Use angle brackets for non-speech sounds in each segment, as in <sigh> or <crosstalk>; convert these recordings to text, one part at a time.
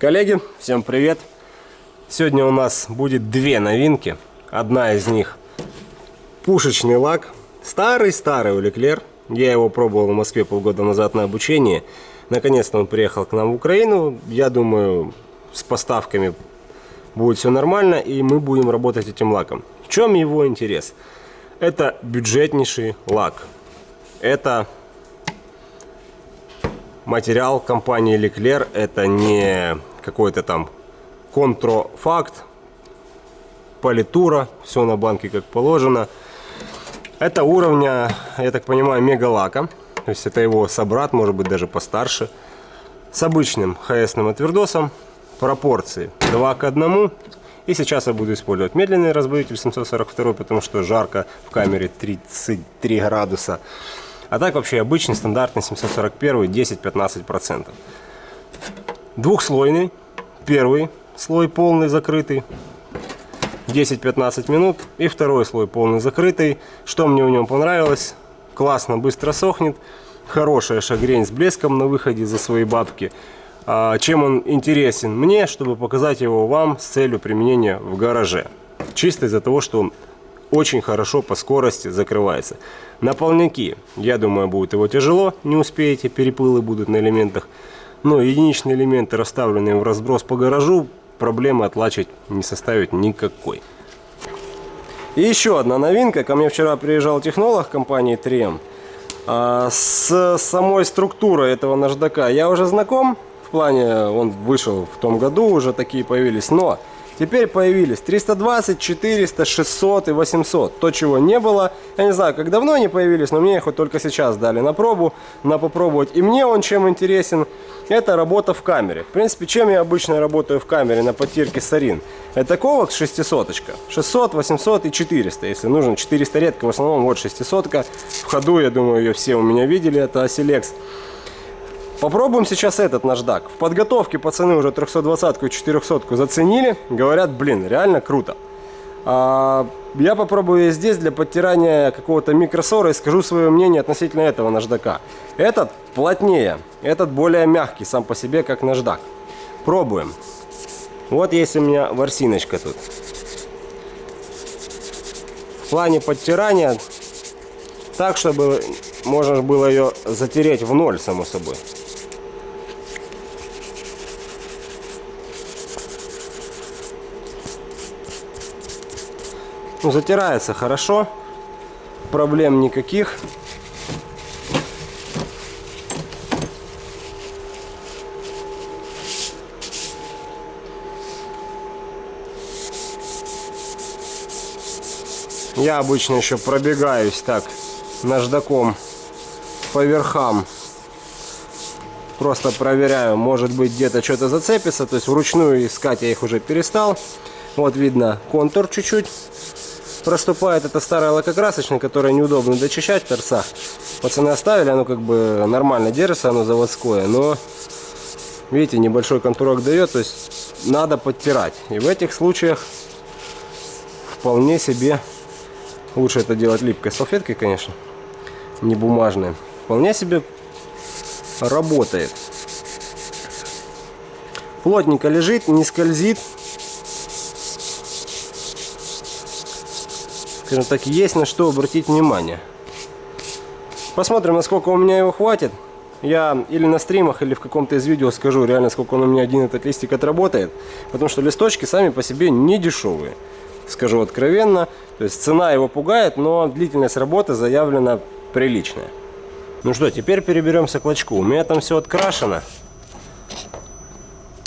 Коллеги, всем привет! Сегодня у нас будет две новинки. Одна из них пушечный лак. Старый-старый Улеклер. Я его пробовал в Москве полгода назад на обучении. Наконец-то он приехал к нам в Украину. Я думаю, с поставками будет все нормально, и мы будем работать этим лаком. В чем его интерес? Это бюджетнейший лак. Это материал компании Leclerc. Это не какой-то там контрофакт, политура, все на банке как положено. Это уровня, я так понимаю, мегалака. То есть это его собрат, может быть даже постарше. С обычным ХСным отвердосом. Пропорции 2 к 1. И сейчас я буду использовать медленный разбавитель 742, потому что жарко в камере 33 градуса. А так вообще обычный стандартный 741 10-15%. Двухслойный. Первый слой полный закрытый. 10-15 минут. И второй слой полный закрытый. Что мне в нем понравилось? Классно, быстро сохнет. Хорошая шагрень с блеском на выходе за свои бабки. А чем он интересен мне, чтобы показать его вам с целью применения в гараже. Чисто из-за того, что он очень хорошо по скорости закрывается. На полняки, я думаю, будет его тяжело, не успеете, перепылы будут на элементах. Но единичные элементы, расставленные в разброс по гаражу, проблемы отлачить не составит никакой. И еще одна новинка. Ко мне вчера приезжал технолог компании 3M. А, с самой структурой этого наждака я уже знаком. В плане, он вышел в том году, уже такие появились. Но Теперь появились 320, 400, 600 и 800. То, чего не было. Я не знаю, как давно они появились, но мне их вот только сейчас дали на пробу, на попробовать. И мне он чем интересен, это работа в камере. В принципе, чем я обычно работаю в камере на потирке Сарин. Это ковок 600 -очка. 600, 800 и 400. Если нужно 400 редко, в основном вот 600 -ка. В ходу, я думаю, ее все у меня видели, это Asilex. Попробуем сейчас этот наждак. В подготовке пацаны уже 320 и 400 заценили. Говорят, блин, реально круто. А, я попробую здесь для подтирания какого-то микросора и скажу свое мнение относительно этого наждака. Этот плотнее, этот более мягкий сам по себе, как наждак. Пробуем. Вот есть у меня ворсиночка тут. В плане подтирания так, чтобы можно было ее затереть в ноль, само собой. Ну, затирается хорошо. Проблем никаких. Я обычно еще пробегаюсь так наждаком по верхам. Просто проверяю, может быть где-то что-то зацепится. То есть вручную искать я их уже перестал. Вот видно контур чуть-чуть проступает. Это старая лакокрасочная, которая неудобно дочищать в торцах. Пацаны оставили, оно как бы нормально держится, оно заводское. Но, видите, небольшой контурок дает, то есть надо подтирать. И в этих случаях вполне себе, лучше это делать липкой салфеткой, конечно, не бумажной. Вполне себе работает. Плотненько лежит, не скользит. Скажем так, есть на что обратить внимание. Посмотрим, насколько у меня его хватит. Я или на стримах, или в каком-то из видео скажу реально, сколько он у меня один этот листик отработает. Потому что листочки сами по себе не дешевые. Скажу откровенно. То есть цена его пугает, но длительность работы заявлена приличная. Ну что, теперь переберемся к лачку. У меня там все открашено.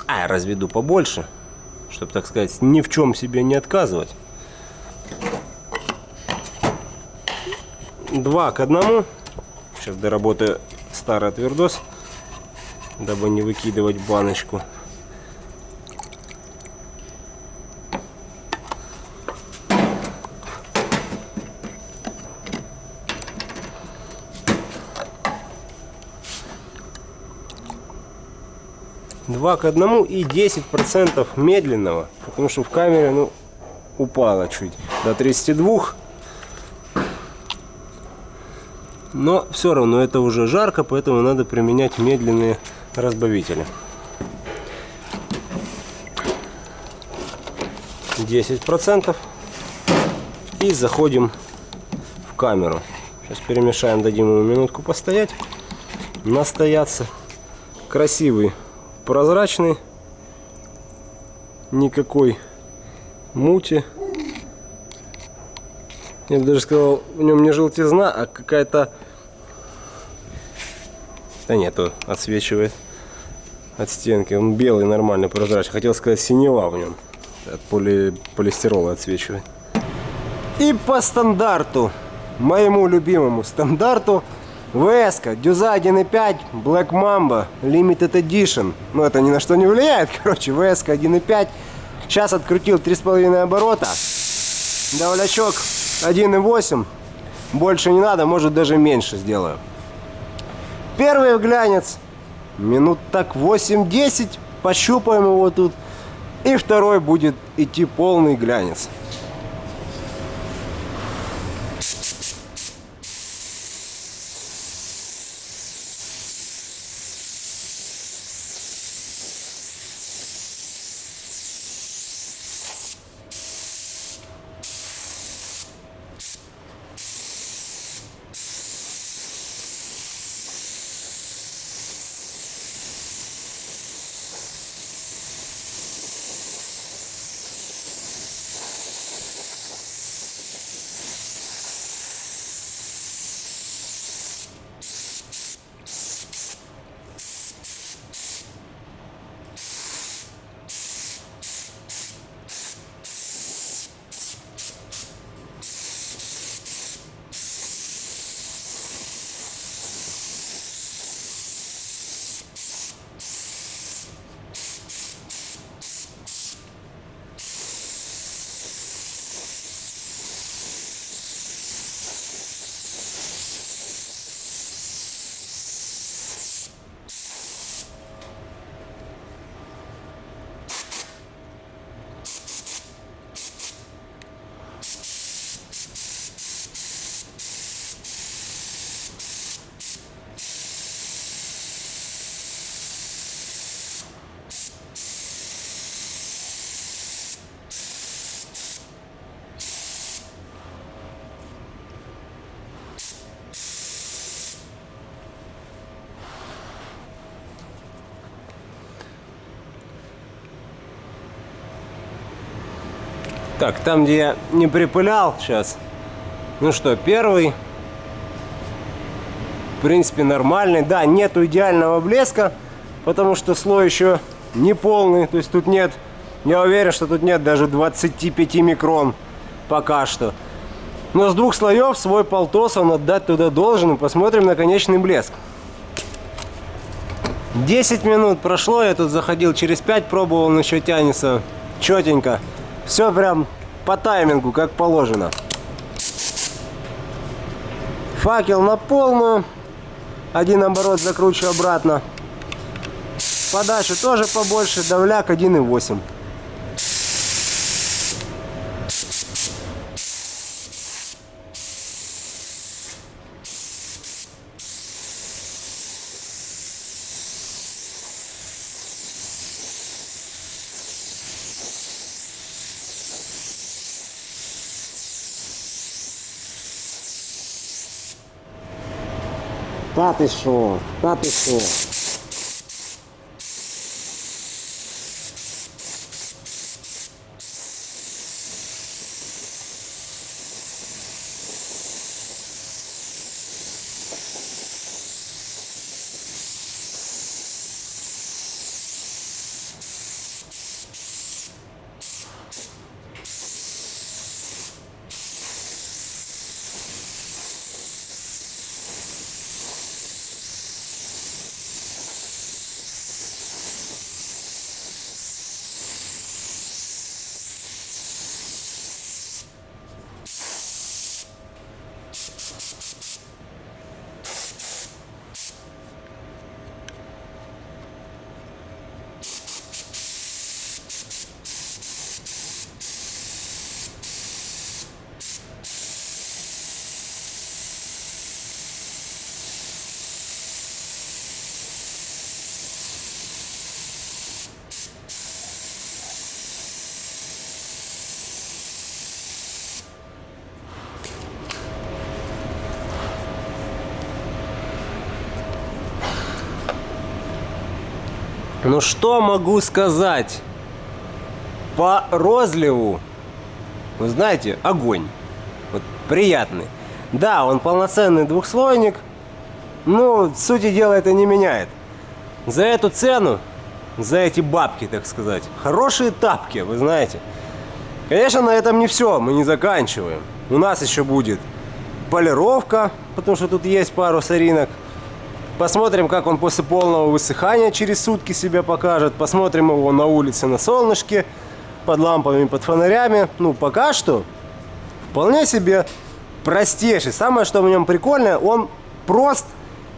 А, я разведу побольше, чтобы, так сказать, ни в чем себе не отказывать. 2 к 1. Сейчас доработаю старый отвердос, дабы не выкидывать баночку. Два к одному и 10 процентов медленного, потому что в камере ну упало чуть до 32 но все равно это уже жарко, поэтому надо применять медленные разбавители. 10% и заходим в камеру. Сейчас перемешаем, дадим ему минутку постоять, настояться. Красивый, прозрачный, никакой мути. Я бы даже сказал, в нем не желтизна, а какая-то... Да нету, отсвечивает от стенки. Он белый, нормальный, прозрачный. Хотел сказать синева в нем. От поли... полистирола отсвечивает. И по стандарту, моему любимому стандарту, ВС, Дюза 1.5, Black Mamba, Limited Edition. Ну, это ни на что не влияет, <laughs> короче, ВС 1.5. Сейчас открутил 3,5 оборота. Давлячок 1.8. Больше не надо, может даже меньше сделаю. Первый глянец. Минут так 8-10. Пощупаем его тут. И второй будет идти полный глянец. Так, там, где я не припылял сейчас. Ну что, первый. В принципе, нормальный. Да, нету идеального блеска, потому что слой еще не полный. То есть тут нет, я уверен, что тут нет даже 25 микрон пока что. Но с двух слоев свой полтос он отдать туда должен. И посмотрим на конечный блеск. 10 минут прошло, я тут заходил через 5, пробовал, он еще тянется четенько. Все прям по таймингу, как положено. Факел на полную. Один оборот закручиваю обратно. Подачу тоже побольше. Давляк 1,8. Та ти що? Та ти що? Ну что могу сказать? По розливу, вы знаете, огонь. Вот приятный. Да, он полноценный двухслойник, но сути дела это не меняет. За эту цену, за эти бабки, так сказать, хорошие тапки, вы знаете. Конечно, на этом не все, мы не заканчиваем. У нас еще будет полировка, потому что тут есть пару соринок. Посмотрим, как он после полного высыхания через сутки себя покажет. Посмотрим его на улице на солнышке, под лампами, под фонарями. Ну, пока что вполне себе простейший. Самое, что в нем прикольное, он прост,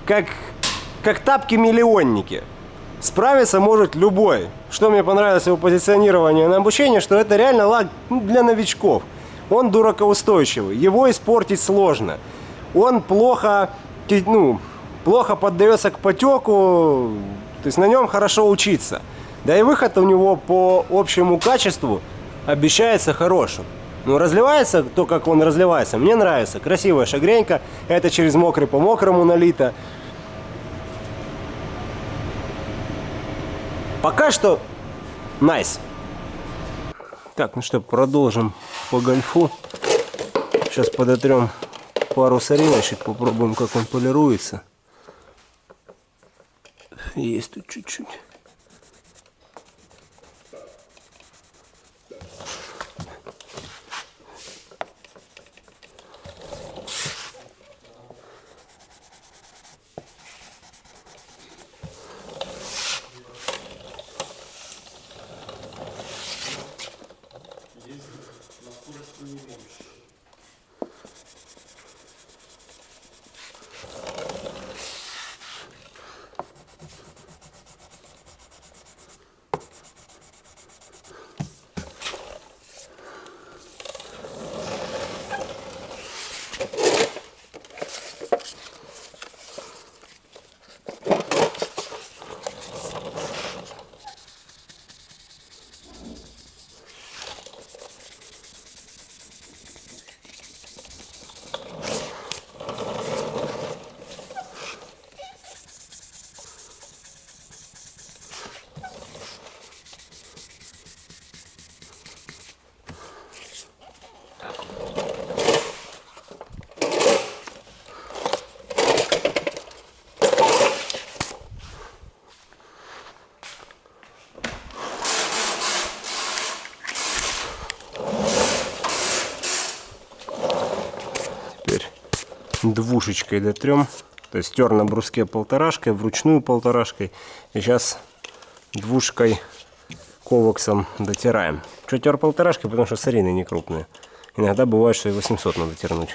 как, как тапки-миллионники. Справиться может любой. Что мне понравилось его позиционирование на обучение, что это реально лак для новичков. Он дуракоустойчивый, его испортить сложно. Он плохо, ну, плохо поддается к потеку, то есть на нем хорошо учиться. Да и выход у него по общему качеству обещается хорошим. Ну, разливается то, как он разливается. Мне нравится. Красивая шагренька. Это через мокрый по мокрому налито. Пока что nice. Так, ну что, продолжим по гольфу. Сейчас подотрем пару сориночек, попробуем, как он полируется. Есть тут чуть-чуть. Двушечкой дотрем. То есть тер на бруске полторашкой, вручную полторашкой. И сейчас двушкой ковоксом дотираем. Что тер полторашкой? Потому что сорины не крупные. Иногда бывает, что и 800 надо тернуть.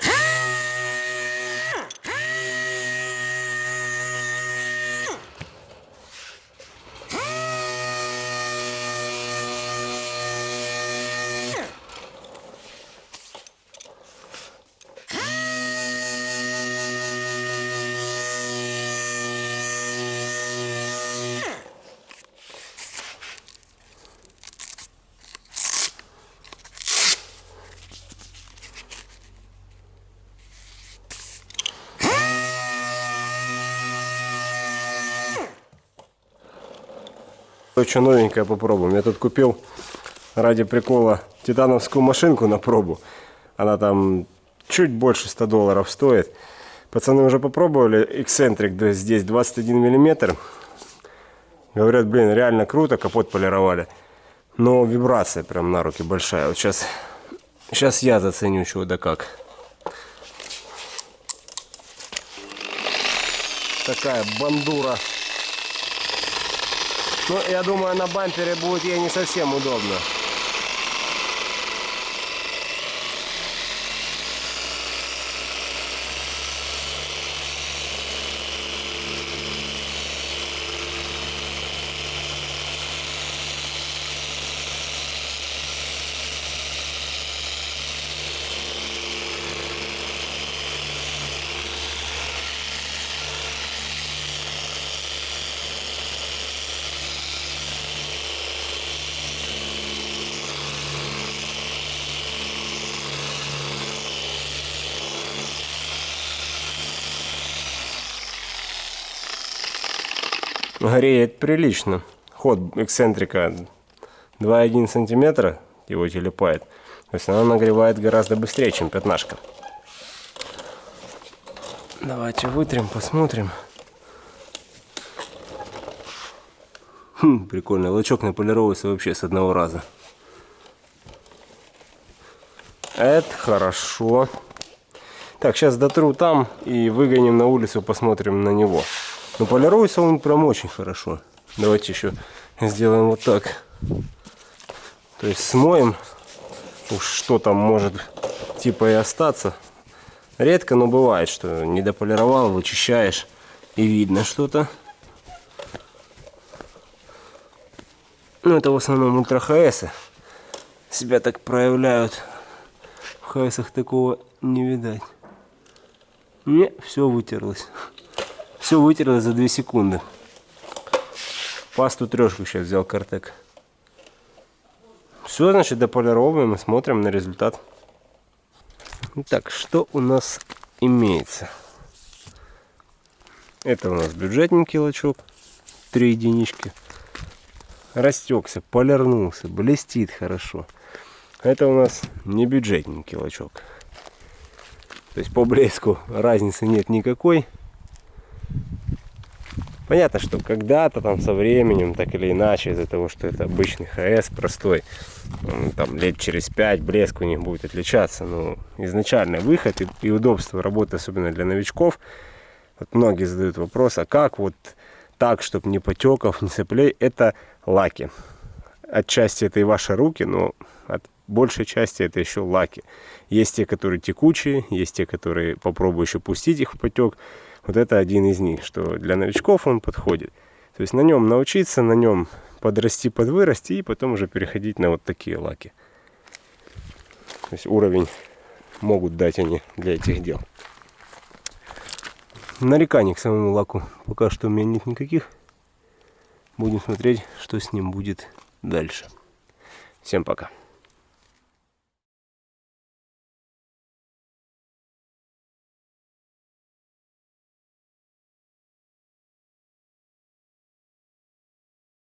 Что новенькое попробуем. Я тут купил ради прикола титановскую машинку на пробу. Она там чуть больше 100 долларов стоит. Пацаны уже попробовали. Эксцентрик здесь 21 миллиметр. Говорят, блин, реально круто, капот полировали. Но вибрация прям на руки большая. Вот сейчас, сейчас я заценю, чего да как. Такая бандура. Ну, я думаю, на бампере будет ей не совсем удобно. Греет прилично. ход эксцентрика 2,1 сантиметра его телепает. То есть она нагревает гораздо быстрее, чем пятнашка. Давайте вытрем, посмотрим. Хм, прикольно. Лучок наполировывается вообще с одного раза. Это хорошо. Так, сейчас дотру там и выгоним на улицу, посмотрим на него. Но полируется он прям очень хорошо. Давайте еще сделаем вот так. То есть смоем. Уж что там может типа и остаться. Редко, но бывает, что не дополировал, вычищаешь и видно что-то. Ну, это в основном ультра ХС себя так проявляют. В ХСах такого не видать. Не, все вытерлось. Все вытерлось за 2 секунды. Пасту трешку сейчас взял Картек. Все, значит, дополировываем и смотрим на результат. Так, что у нас имеется? Это у нас бюджетненький лачок. Три единички растекся, полирнулся, блестит хорошо. Это у нас не бюджетненький лачок. То есть по блеску разницы нет никакой. Понятно, что когда-то там со временем, так или иначе, из-за того, что это обычный ХС простой, там лет через пять блеск у них будет отличаться. Но изначальный выход и, и удобство работы, особенно для новичков, вот многие задают вопрос, а как вот так, чтобы не потеков, не соплей, это лаки. Отчасти это и ваши руки, но от большей части это еще лаки. Есть те, которые текучие, есть те, которые попробую еще пустить их в потек. Вот это один из них, что для новичков он подходит. То есть на нем научиться, на нем подрасти, подвырасти и потом уже переходить на вот такие лаки. То есть уровень могут дать они для этих дел. Нареканий к самому лаку пока что у меня нет никаких. Будем смотреть, что с ним будет дальше. Всем пока.